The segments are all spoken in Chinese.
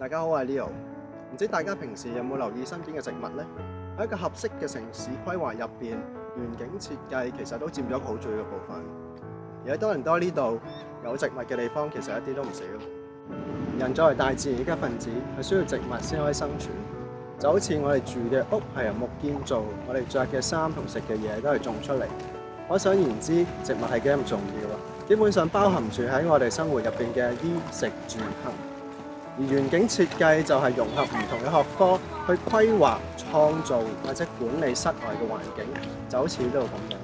大家好，我系 Leo。唔知大家平时有冇留意身边嘅植物呢？喺一个合适嘅城市规划入边，园景设计其实都占咗好重要嘅部分。而喺多伦多呢度，有植物嘅地方其实一啲都唔少。人作为大自然嘅一份子，系需要植物先可以生存。就好似我哋住嘅屋系由木建造，我哋着嘅衫同食嘅嘢都系种出嚟。可想而知，植物系几咁重要啊！基本上包含住喺我哋生活入边嘅衣食住行。而園景設計就係融合唔同嘅學科去規劃、創造或者管理室外嘅環境，就好似呢度咁樣。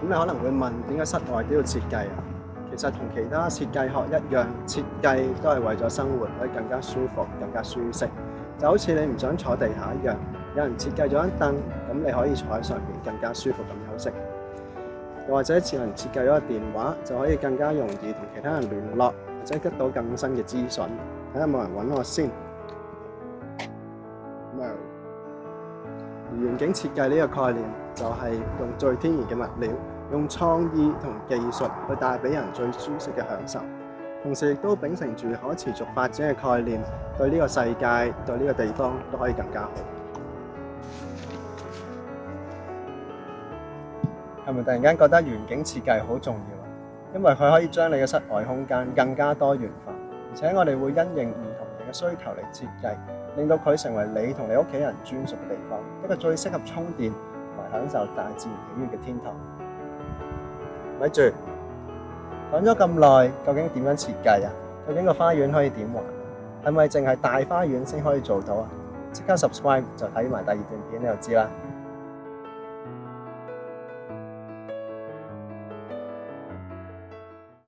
咁你可能會問，點解室外都要設計啊？其實同其他設計學一樣，設計都係為咗生活可以更加舒服、更加舒適，就好似你唔想坐地下一樣。有人設計咗一凳，咁你可以坐喺上面更加舒服咁休息。又或者智能設計咗個電話，就可以更加容易同其他人聯絡，或者得到更新嘅資訊。睇下冇人揾我先。咁啊，環境設計呢個概念就係用最天然嘅物料，用創意同技術去帶俾人最舒適嘅享受，同時亦都秉承住可持續發展嘅概念，對呢個世界對呢個地方都可以更加好。系咪突然间觉得园景设计好重要啊？因为佢可以将你嘅室外空间更加多元化，而且我哋会因应唔同人嘅需求嚟设计，令到佢成为你同你屋企人专属嘅地方，一个最适合充电同埋享受大自然喜悦嘅天堂。咪住，讲咗咁耐，究竟点样设计啊？究竟个花园可以点玩？系咪净系大花园先可以做到啊？即刻 subscribe 就睇埋第二段片，你就知啦。